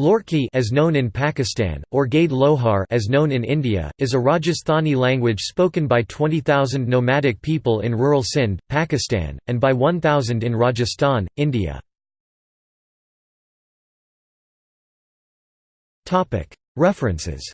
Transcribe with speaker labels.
Speaker 1: Lorki as known in Pakistan, or Gade Lohar as known in India, is a Rajasthani language spoken by 20,000 nomadic people in rural Sindh, Pakistan, and by 1,000 in Rajasthan, India. References.